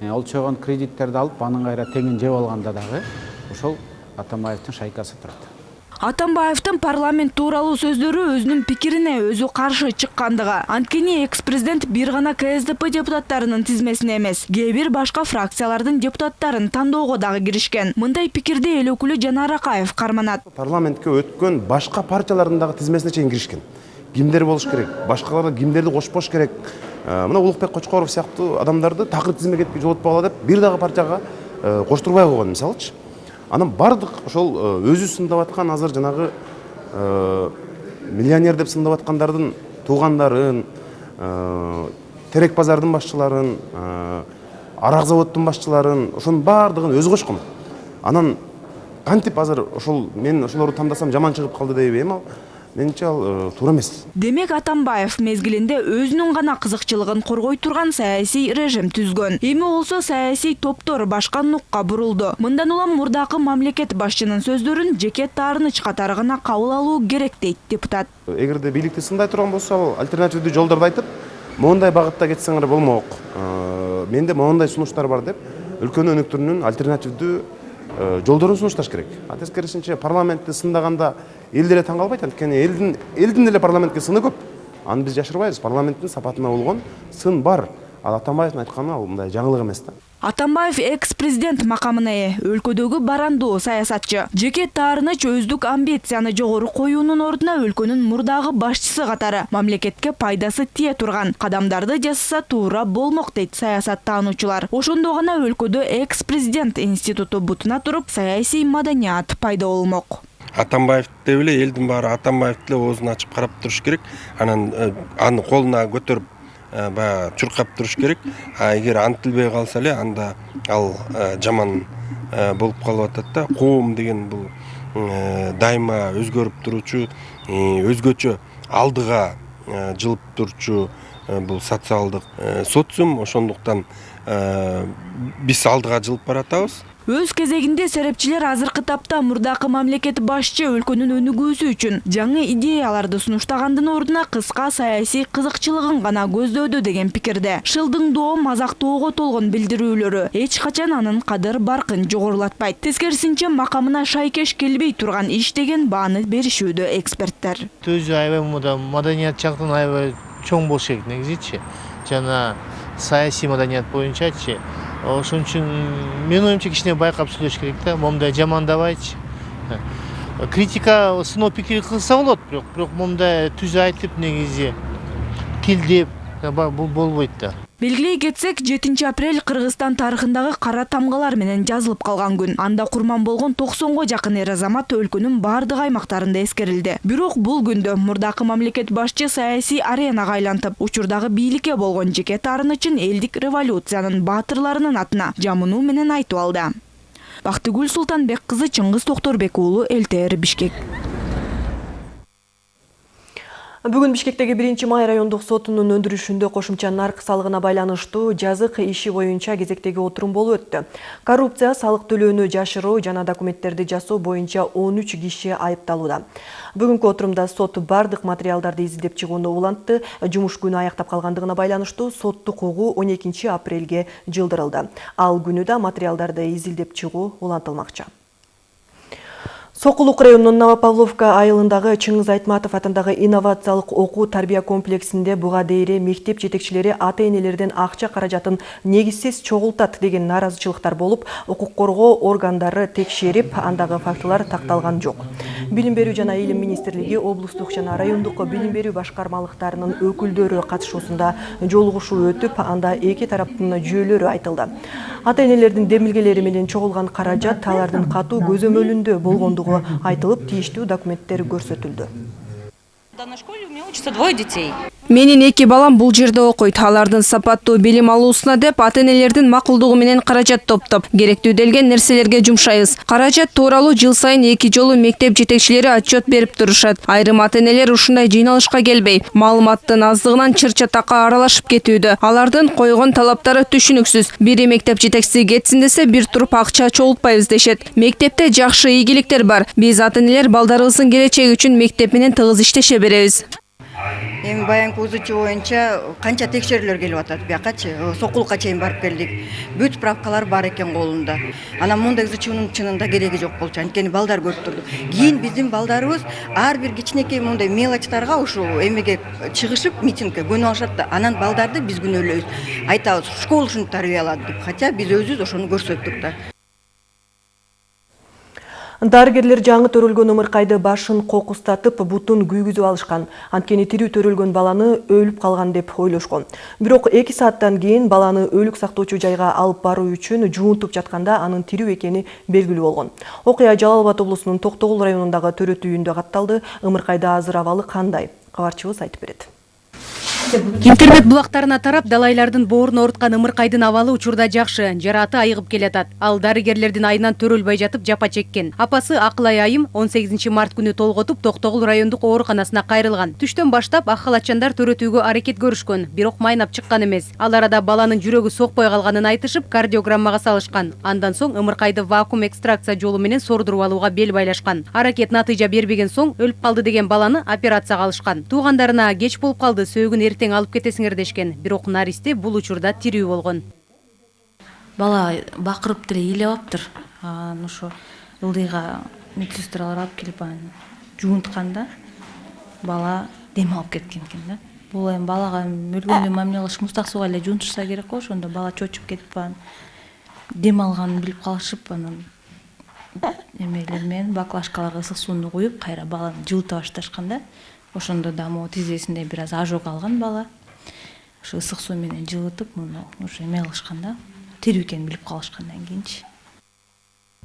олчойгон кредиттерди алып анын кайра теңин жеп алганда дагы ошол атамбаевдин шайкасы турат. Атамбаевдин парламент тууралуу сөздөрү өзүнүн пикирине өзү каршы чыккандыгы анткени экс президент бир гана ксдп депутаттарынын тизмесине эмес кээ бир башка фракциялардын депутаттарын тандоого дагы киришкен мындай пикирди эл өкүлү жанар акаев карманат парламентке өткөн башка партиялардын дагы тизмесине чейин киришкен кимдер болуш керек башкалар кимдерди кошпош керек? Мына улукбек кочкоров сыяктуу адамдарды такыр тизмеге жолотпогула деп бир дагы партияга коштурбай койгон мисалычы анан баардык ошол өзү сындап аткан азыр жанагы миллионер деп сындап аткандардын туугандарын терек базардын башчыларын арак заводдун башчыларын ошонун баардыгын өзү кошкон. Анан кантип азыр ошол мен ошолорду тандасам жаман чыгып калды дейбейм ал. Менимче ал туура эмес. Демек атамбаев мезгилинде өзүнүн гана кызыкчылыгын коргой турган саясий режим түзгөн. Эми болсо саясий топтор башка нукка бурулду. Мындан улам мурдакы мамлекет башчынын сөздөрүн жеке таарыныч катары гана кабыл алуу керек дейт депутат. Эгерде бийликти сындай турган болсо ал альтернативдүү жолдорду айтып моундай багытта кетсеңер болмок менде моундай сунуштар бар деп өлкөнү өнүктүрүүнүн альтернативдүү жолдорун сунушташ керек. А тескерисинче парламентти сындаганда эл деле таң калбайт анткени элдин элдин деле парламентке сыны көп. Аны биз жашырбайбыз. Парламенттин сапатына болгон сын бар. Ал атамбаевдин айтканы ал мындай жаңылык эмес да. Атамбаев экс президент макамына ээ өлкөдөгү барандуу саясатчы жеке таарыныч өздүк амбицияны жогору коюунун ордуна өлкөнүн мурдагы башчысы катары мамлекетке пайдасы тие турган кадамдарды жасаса туура болмок дейт саясаттануучулар ошондо гана өлкөдө экс президент институту бутуна туруп саясий маданият пайда болмок атамбаев деп эле элдин баары атамбаевди эле оозун ачып карап туруш керек. Анан аны колуна баягы чуркап туруш керек. А эгер антилбей калса эле анда ал жаман болуп калып атат да. Коом деген бул дайыма өзгөрүп туруучу өзгөчө алдыга жылып турчу бул социалдык социум ошондуктан биз алдыга жылып баратабыз өз кезегинде серепчилер азыркы тапта мурдакы мамлекет башчы өлкөнүн өнүгүүсү үчүн жаңы идеяларды сунуштагандын ордуна кыска саясий кызыкчылыгын гана көздөдү деген пикирде. Шылдыңдоо мазактоого толгон билдирүүлөрү эч качан анын кадыр баркын жогорулатпайт. Тескерисинче макамына шайкеш келбей турган иш деген бааны беришүүдө эксперттер өзү аябай маданият жактан аябай чоң болуш керек негизичи жана саясий маданият боюнчачы ошон үчүн менин оюмча кичине байкап сүйлөш керек да момундай жамандабайчы критика сыноо пикир кылса болот бирок бирок момундай түз айтып негизи тилдеп бул болбойт да. Белгилей кетсек жетинчи апрель кыргызстан тарыхындагы кара тамгалар менен жазылып калган күн. Анда курман болгон токсонго жакын эр азамат өлкөнүн баардык аймактарында эскерилди. Бирок бул күндө мурдакы мамлекет башчы саясий аренага айлантып учурдагы бийликке болгон жеке таарынычын элдик революциянын баатырларынын атына жамынуу менен айтып алды. Бактыгүл султанбек кызы чыңгыз токторбек уулу ЛТР бишкек Бүгін Бишкектеги биринчи май райондук сотунун өндүрүшүндө кошумча нарк салыгына байланыштуу жазык иши боюнча кезектеги отурум болуп өттү. Коррупция, салык төлөөнү жашыруу жана документтерди жасоо боюнча 13 киши айыпталууда. Бүгүнкү отурумда сот бардык материалдарды изилдеп чыгууну улантты. Жумуш күнү аяктап калгандыгына байланыштуу соттук угуу 12 апрелге жылдырылды. Ал күнү да материалдарды изилдеп чыгуу улантылмакчы. Сокулук районунун Новопавловка айылындагы Чыңгыз Айтматов атындагы инновациялык окуу тарбия комплексинде буга дейре мектеп жетекчилери ата энелерден акча каражатын негизсиз чогултат деген нааразычылыктар болуп, укук коргоо органдары текшерип, андагы фактылар такталган жок. Билим берүү жана илим министрлиги облустук жана райондук билим берүү башкармалыктарынын өкүлдөрү катышуусунда жолугушуу өтүп, анда эки тараптын жүйөлөрү айтылды. Ата энелердин демилгелери менен чогулган каражат алардын катуу көзөмөлүндө болгондугу айтылып тийиштүү документтер көрсөтүлдү данной школе у меня учатся двое детей. Менин эки балам бул жерде окуйт. Алардын сапаттуу билим алуусуна деп ата энелердин макулдугу менен каражат топтоп керектүү делген нерселерге жумшайбыз. Каражат тууралуу жыл сайын эки жолу мектеп жетекчилери отчет берип турушат. Айрым ата энелер ушундай жыйналышка келбей маалыматтын аздыгынан чыр чатакка аралашып кетүүдө. Алардын койгон талаптары түшүнүксүз. Бири мектеп жетекчиси кетсин десе бир туруп акча чогултпайбыз дешет. Мектепте жакшы ийгиликтер бар. Биз ата энелер балдарыбыздын келечеги үчүн мектеп менен тыгыз иштеше беребиз эми баягы узчу боюнча канча текшерүүлөр келип атат. Биякачы сокулукка чейин барып келдик. Бүт справкалар бар экен колунда. Анан моундай узчунун чынында кереги жок болчу. Анткени балдар көрүп турду. Кийин биздин балдарыбыз ар бир кичинекей моундай мелочтарга ушул эмеге чыгышып митингке көнүп алышат да анан балдарды биз күнөөлөйбүз айтабыз школа ушинтип тарбиялады деп. Хотя биз өзүбүз ошону көрсөттүк да. Дарыгерлер жаңы төрөлгөн ымыркайды башын кокустатып, бутун күйгүзүп алышкан. Анткени тирүү төрөлгөн баланы өлүп калган деп ойлошкон. Бирок 2 сааттан кийин баланы өлүк сактоочу жайга алып баруу үчүн жуунтуп жатканда анын тирүү экени белгилүү болгон. Окуя Жалал Абад облусунун Токтогул районундагы төрөт үйүндө катталды. Ымыркайда азыр абалы кандай? Кабарчыбыз айтып берет интернет булактарына тарап далайлардын боорун ооруткан ымыркайдын абалы учурда жакшы жарааты айыгып келатат. Ал дарыгерлердин айынан төрөлбөй жатып жапа чеккен. Апасы акылай айым он сегизинчи март күнү толготуп токтогул райондук ооруканасына кайрылган түштөн баштап ак халатчандар төрөтүүгө аракет көрүшкөн бирок майнап чыккан эмес. Ал арада баланын жүрөгү сокпой калганын айтышып кардиограммага салышкан. Андан соң ымыркайды вакуум экстракция жолу менен сордуруп алууга бел байлашкан. Аракет натыйжа бербеген соң өлүп калды деген баланы операцияга алышкан. Туугандарына кеч болуп калды сөөгүн эртең алып кетесиңер дешкен. Бирок наристе бул учурда тирүү болгон. Бала бакырып деле ыйлап алыптыр анан ошо ылдыйга медсестралар алып келип анан жуунткан да бала дем алып кеткен экен да. Бул эми балага өлгөндөй мамиле кылышып муздак сууга эле жуунтушса керек го ошондо бала чочуп кетип анан дем алганын билип калышып анан эмелер менен баклажкаларга ысык сууну куюп кайра баланы жылыта башташкан да. Ошондо да могу тизесинде бир аз ожог алган бала. Ошо ысык суу менен жылытып муну уже эме кылышкан да тирүү экенин билип калышкандан кийинчи.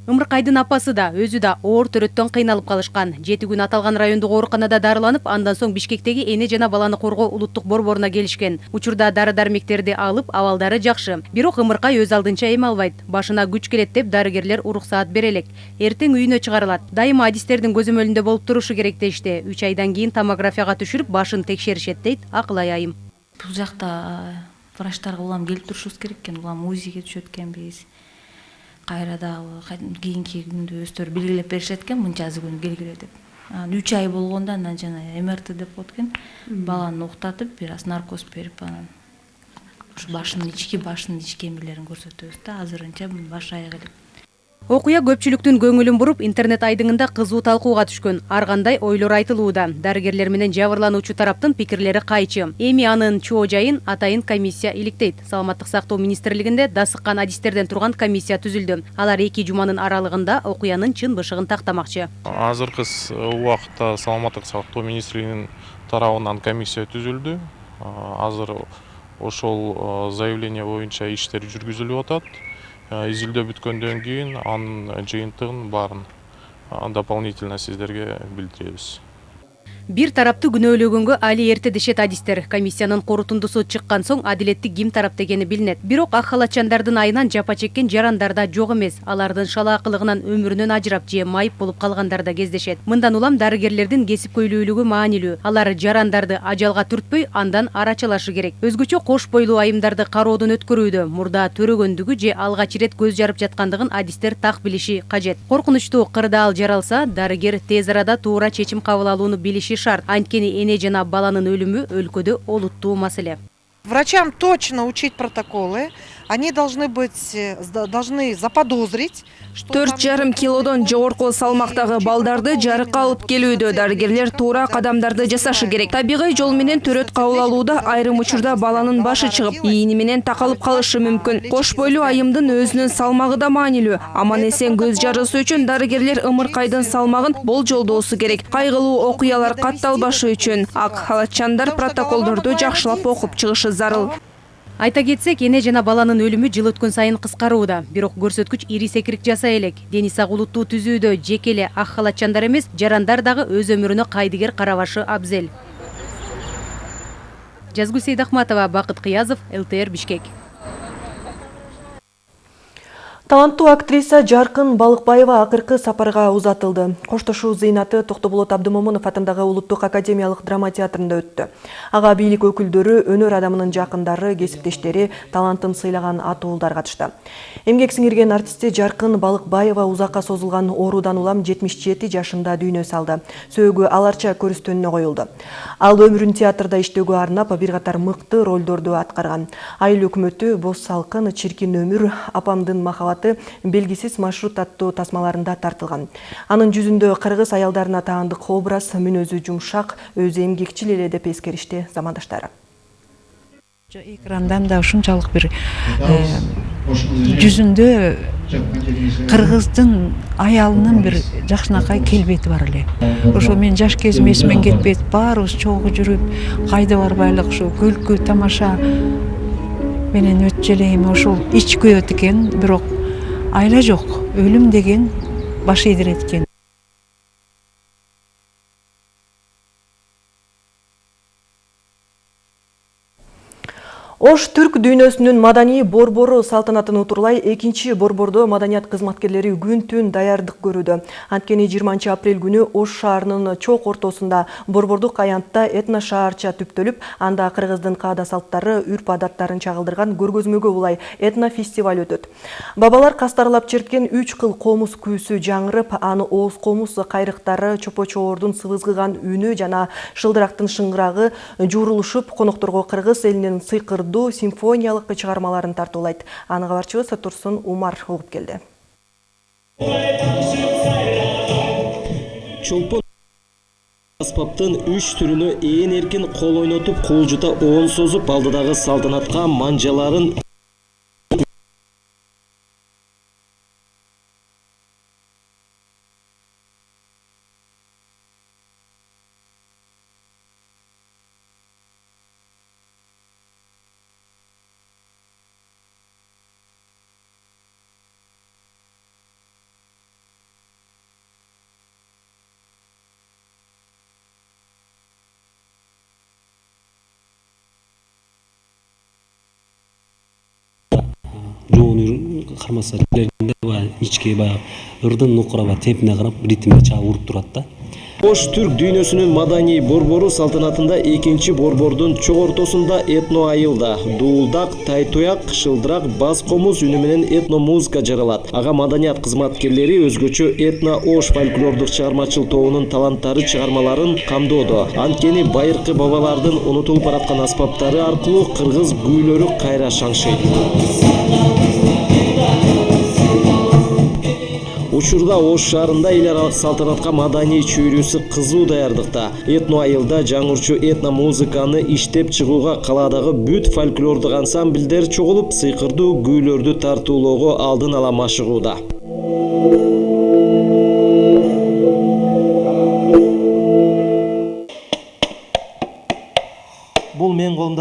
Ымыркайдын апасы да өзү да оор төрөттөн кыйналып калышкан. Жети күн аталган райондук ооруканада дарыланып андан соң бишкектеги эне жана баланы коргоо улуттук борборуна келишкен. Учурда дары дармектерди алып абалдары жакшы. Бирок ымыркай өз алдынча эме албайт. Башына күч келет деп дарыгерлер уруксаат бере элек эртең үйүнө чыгарылат. Дайыма адистердин көзөмөлүндө болуп турушу керек дешти. Үч айдан кийин томографияга түшүрүп башын текшеришет дейт. Акылай айым бул жакта врачтарга улам келип турушубуз керек экен. Улам узиге түшөт экенбиз кайра дагы кийинки күндү өздөрү белгилеп беришет экен мынчасы күнү келгиле деп. Анан үч ай болгондо анан жана мрт деп коет экен баланы уктатып бир аз наркоз берип анан ушу башынын ички башынын ички эмелерин көрсөтөбүз да азырынча баш аяк элек окуя көпчүлүктүн көңүлүн буруп интернет айдыңында кызуу талкууга түшкөн ар кандай ойлор айтылууда дарыгерлер менен жабырлануучу тараптын пикирлери кайчы эми анын чоо жайын атайын комиссия иликтейт саламаттык сактоо министрлигинде дасыккан адистерден турган комиссия түзүлдү алар эки жуманын аралыгында окуянын чын бышыгын тактамакчы азыркы убакытта саламаттык сактоо министрлигинин тарабынан комиссия түзүлдү азыр ошол заявление боюнча иштер жүргүзүлүп атат изилдөө бүткөндөн кийин анын жыйынтыгын баарын дополнительно сиздерге билдиребиз бир тараптуу күнөөлөгөнгө али эрте дешет адистер. Комиссиянын корутундусу чыккан соң адилеттик ким тарапта экени билинет. Бирок ак халатчандардын айынан жапа чеккен жарандар да жок эмес. Алардын шалаакылыгынан өмүрүнөн ажырап же майып болуп калгандар да кездешет. Мындан улам дарыгерлердин кесипкөйлүүлүгү маанилүү. Алар жарандарды ажалга түртпөй андан арачалашы керек. Өзгөчө кош бойлуу айымдарды кароодон өткөрүүдө мурда төрөгөндүгү же алгач ирет көз жарып жаткандыгын адистер так билиши кажет. Коркунучтуу кырдаал жаралса дарыгер тез арада туура чечим кабыл алууну билиши шарт анткени эне жана баланын өлүмү өлкөдө олуттуу маселе. Врачам точно учить протоколы. Они должны быть э, должны заподозрить төрт жарым килодон жогорку салмактагы балдарды жарыкка алып келүүдө дарыгерлер туура кадамдарды жасашы керек. табигый жол менен төрөт кабыл алууда айрым учурда баланын башы чыгып ийини менен такалып калышы мүмкүн. кош бойлуу айымдын өзүнүн салмагы да маанилүү. Аман эсен көз жарысы үчүн дарыгерлер ымыркайдын салмагын болжолдоосу керек. кайгылуу окуялар катталбашы үчүн. Ак халатчандар протоколдорду жакшылап окуп чыгышы зарыл айта кетсек эне жана баланын өлүмү жыл өткөн сайын кыскарууда. Бирок көрсөткүч ири секирик жасай элек. Дени сак улуттуу түзүүдө жеке эле ак халатчандар эмес жарандар дагы өз өмүрүнө кайдыгер карабашы абзел. Жазгүл сейдахматова бакыт кыязов лтр бишкек таланттуу актриса жаркын балыкбаева акыркы сапарга узатылды коштошуу зыйнаты токтоболот абдымомунов атындагы улуттук академиялык драма театрында өттү ага бийлик өкүлдөрү өнөр адамынын жакындары кесиптештери талантын сыйлаган атуулдар катышты эмгек сиңирген артисти жаркын балыкбаева узакка созулган оорудан улам жетимиш жети жашында дүйнө салды. Сөөгү аларча көрүстөнүнө коюлду ал өмүрүн театрда иштөөгө арнап бир катар мыкты ролдорду аткарган айыл өкмөтү боз салкын чиркин өмүр апамдын махабаты белгисиз маршрут аттуу тасмаларында тартылган. Анын жүзүндө кыргыз аялдарына таандык образ мүнөзү жумшак өзү эмгекчил эле деп эскеришти замандаштары. Экрандан да ушунчалык бир жүзүндө кыргыздын аялынын бир жакшынакай келбети бар эле. Ошо мен жаш кезим эсимен кетпейт баарыбыз чогуу жүрүп кайда барбайлык ушу күлкү тамаша. Менен өтчү эле эми ошол ич күйөт экен бирок айла жок өлүм деген баш ийдирет ош түрк дүйнөсүнүн маданий борбору салтанатын утурлай экинчи борбордо маданият кызматкерлери күн түн даярдык көрүүдө. Анткени жыйырманчы апрель күнү ош шаарынын чок ортосунда борбордук аянтта этно шаарча түптөлүп анда кыргыздын каада салттары үрп адаттарын чагылдырган көргөзмөгө улай этно фестиваль өтөт. Бабалар кастарлап черткен үч кыл комуз күүсү жаңырып аны ооз комуз кайрыктары чопо чоордун сыбызгыган үнү жана шылдырактын шыңгырагы жуурулушуп конокторго кыргыз элинин сыйкыр симфониялык чыгармаларын тартуулайт аны кабарчыбыз турсун умар угуп келди чолпон аспаптын үч түрүнө ээн эркин кол ойнотуп куулжута оон созуп алдыдагы салтанатка манжаларын баягы ичке баягы ырдын нукура баягы темпине карап ритмине чагып уруп турат да. Ош түрк дүйнөсүнүн маданий борбору салтанатында экинчи борбордун чогортосунда этно айылда. Дуулдак тайтуяк шылдырак бас комуз үнү менен этно музыка жаралат. Ага маданият кызматкерлери өзгөчө этно ош фольклордук чыгармачыл тобунун таланттары чыгармаларын камдоодо. Анткени байыркы бабалардын унутулуп бараткан аспаптары аркылуу кыргыз күүлөрү кайра шаңшыйт учурда ош шаарында эл аралык салтанатка маданий чөйрөсү кызуу даярдыкта этно айылда жаңырчу этно музыканы иштеп чыгууга калаадагы бүт фольклордук ансамбльдер чогулуп сыйкырдуу күүлөрдү тартуулоого алдын ала машыгууда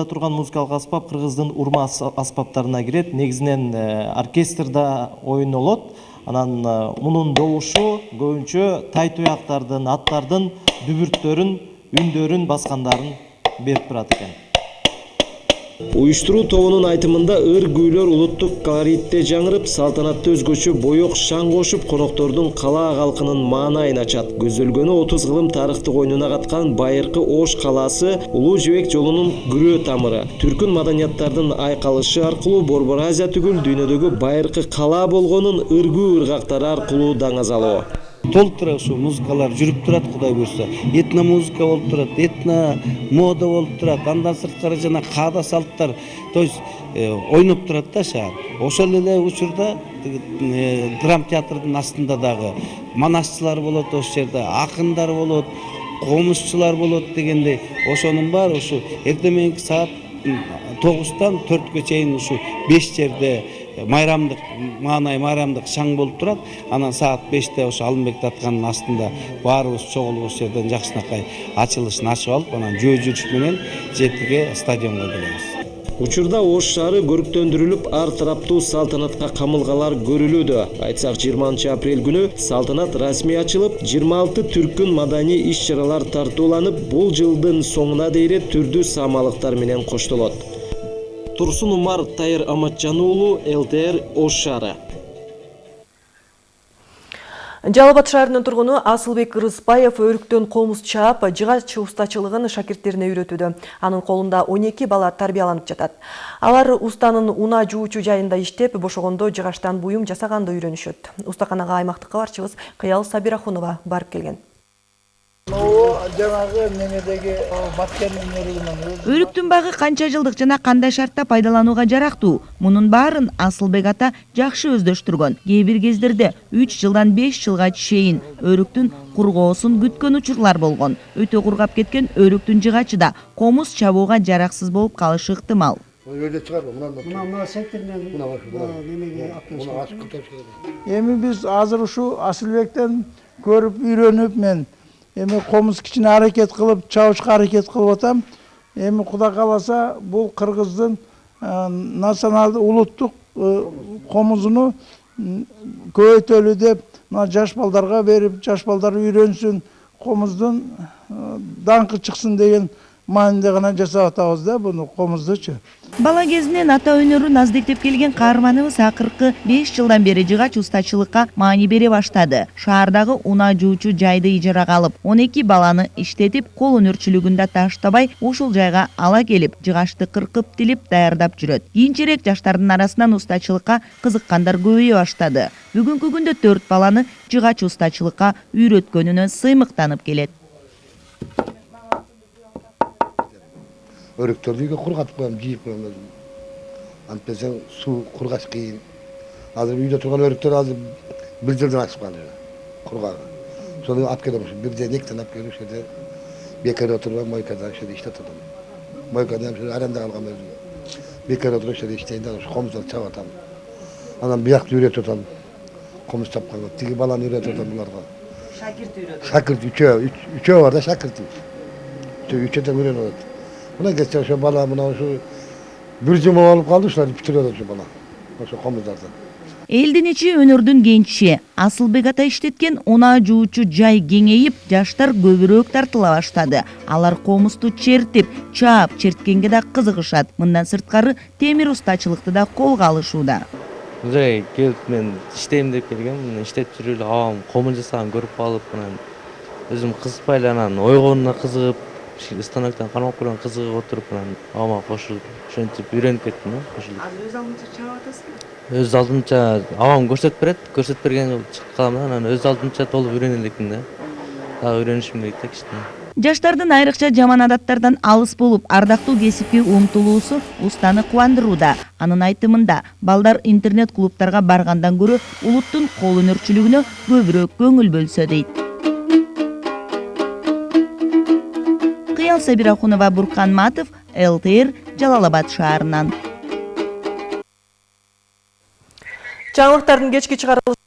турган музыкалык аспап кыргыздын урма аспаптарына кирет негизинен оркестрда ойнолот анан мунун добушу көбүнчө тай туяктардын аттардын дүбүрттөрүн үндөрүн баскандарын берип турат экен уюштуруу тобунун айтымында ыр күүлөр улуттук колоритте жаңырып салтанатта өзгөчө боек шаң кошуп коноктордун калаа калкынын маанайын ачат. Көзөлгөнү отуз кылым тарыхтык ойнуна каткан байыркы ош калаасы улуу жибек жолунун күрөө тамыры. Түркүн маданияттардын айкалышы аркылуу борбор азия түгүл дүйнөдөгү байыркы калаа болгонун ыргүү ыргактары аркылуу даңазалоо толтура ушул музыкалар жүрүп турат кудай буюрса этно музыка болуп турат этно мода болуп турат. Андан сырткары жана каада салттар то есть ойноп турат да шаар ошол эле учурда драм театрдын астында дагы манасчылар болот ошол жерде акындар болот комузчулар болот дегендей. Ошонун баары ушу эртең мененки саат тогуздан төрткө чейин ушу беш жерде майрамдык маанай майрамдык шаң болуп турат. Анан саат беште ошо алымбек татканын астында баарыбыз чогулуп ошол жерден жакшынакай ачылышын ачып алып анан жөө жүрүш менен жетиге стадионго келебиз. Учурда ош шаары көрктөндүрүлүп ар тараптуу салтанатка камылгалар көрүлүүдө. Айтсак жыйырманчы апрель күнү салтанат расмий ачылып жыйырма алты түркүн маданий иш чаралар тартууланып бул жылдын соңуна дейре түрдүү саамалыктар менен коштолот. Турсун умар тайыр аматжан уулу лтр ош шаары жалал абад шаарынын тургуну асылбек ырысбаев өрүктөн комуз чаап жыгач устачылыгын шакирттерине үйрөтүүдө. Анын колунда он эки бала тарбияланып жатат. Алар устанын унаа жуучу жайында иштеп бошогондо жыгачтан буюм жасаганды үйрөнүшөт. Устаканага аймактык кабарчыбыз кыял сабирахунова барып келген жанагы немедеги баткенин өрүгүнөн өрүктүн багы канча жылдык жана кандай шартта пайдаланууга жарактуу? Мунун баарын асылбек ата жакшы өздөштүргөн. Кээ бир кездерде үч жылдан беш жылга чейин өрүктүн кургоосун күткөн учурлар болгон. Өтө кургап кеткен өрүктүн жыгачы да комуз чабууга жараксыз болуп калышы ыктымал. Өзү чыгарбы мына мына секторунан немеге алып эми биз азыр ушу асылбектен көрүп үйрөнүп мен эми комуз кичине аракет кылып чабышка аракет кылып атам эми кудай кааласа бул кыргыздын националдык улуттук комузуну көбөйтөлү деп мына жаш балдарга берип жаш балдар үйрөнсүн комуздун даңкы чыксын деген мааниде гана жасап атабыз да буну комуздучу бала кезинен ата өнөрүн аздектеп келген каарманыбыз акыркы беш жылдан бери жыгач устачылыкка маани бере баштады. Шаардагы унаа жуучу жайды ижарага алып он эки баланы иштетип кол өнөрчүлүгүн да таштабай ушул жайга ала келип жыгачты кыркып тилип даярдап жүрөт кийинчерээк жаштардын арасынан устачылыкка кызыккандар көбөйө баштады. Бүгүнкү күндө төрт баланы жыгач устачылыкка үйрөткөнүнө сыймыктанып келет өрүктөрдү үйгө кургатып коем жийип коем өзүм антпесең суу кургаш кыйын азыр үйдө турган өрүктөр азыр бир жылдан ашып калды кургагы сону алып келем ушу бирден экиден алып келип ушул жерде бекер отурбай мойкада ушул жерде иштеп атам мойкада ушул арендага алгам өзүм бекер отуруп ушул жерде иштейин да ушу комуздарды чабып атам анан биякты үйрөтүп атам комуз чапканга тиги баланы үйрөтүп атам буларга шакирт үйрөтүп шакирт үчөө үчөө бар да шакирти үчөөдөн үйрөнүп атат мына кетсе ошо бала мына ушу бир жума болуп калды ушуларды бүтүрүп атат ушу бала ошо комуздарды элдин ичи өнөрдүн кенчи асылбек ата иштеткен унаа жуучу жай кеңейип жаштар көбүрөөк тартыла баштады алар комузду чертип чаап черткенге да кызыгышат мындан сырткары темир устачылыкты да колго алышууда бул жерге келип мен иштейм деп келгем мына иштеп жүрүп эле абам комун жасаганын көрүп калып анан өзүм кызыкпай эле анан ойгонуна кызыгып станоктон кармап көргөн кызыгып отуруп анан абама кошулуп ошентип үйрөнүп кеттим да кошулуп азыр өз алдынча чаап атасызбы өз алдымча абам көрсөтүп берет көрсөтүп берген чыгып калам да анан өз алдымча толук үйрөнө элекмин да дагы үйрөнүшүм керек да кичине жаштардын айрыкча жаман адаттардан алыс болуп ардактуу кесипке умтулуусу устаны кубандырууда. Анын айтымында балдар интернет клубтарга баргандан көрө улуттун кол өнөрчүлүгүнө көбүрөөк көңүл бөлсө дейт. Кыял сабирахунова буркан матов лтр жалал абад шаарынан. Жаңылыктардын кечки чыгарылышы